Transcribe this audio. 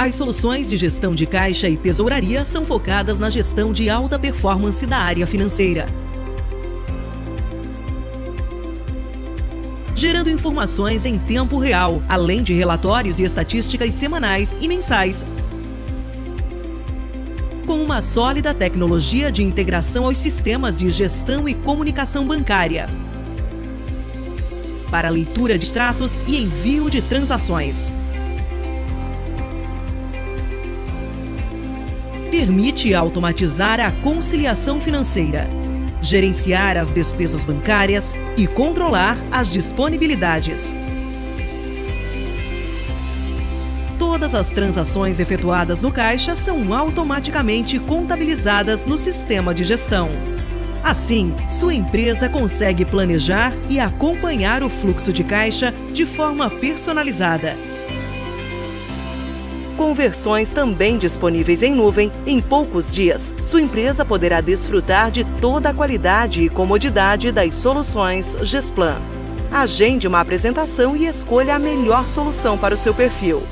As soluções de gestão de caixa e tesouraria são focadas na gestão de alta performance da área financeira. Gerando informações em tempo real, além de relatórios e estatísticas semanais e mensais. Com uma sólida tecnologia de integração aos sistemas de gestão e comunicação bancária. Para leitura de extratos e envio de transações. Permite automatizar a conciliação financeira, gerenciar as despesas bancárias e controlar as disponibilidades. Todas as transações efetuadas no caixa são automaticamente contabilizadas no sistema de gestão. Assim, sua empresa consegue planejar e acompanhar o fluxo de caixa de forma personalizada com versões também disponíveis em nuvem, em poucos dias, sua empresa poderá desfrutar de toda a qualidade e comodidade das soluções Gesplan. Agende uma apresentação e escolha a melhor solução para o seu perfil.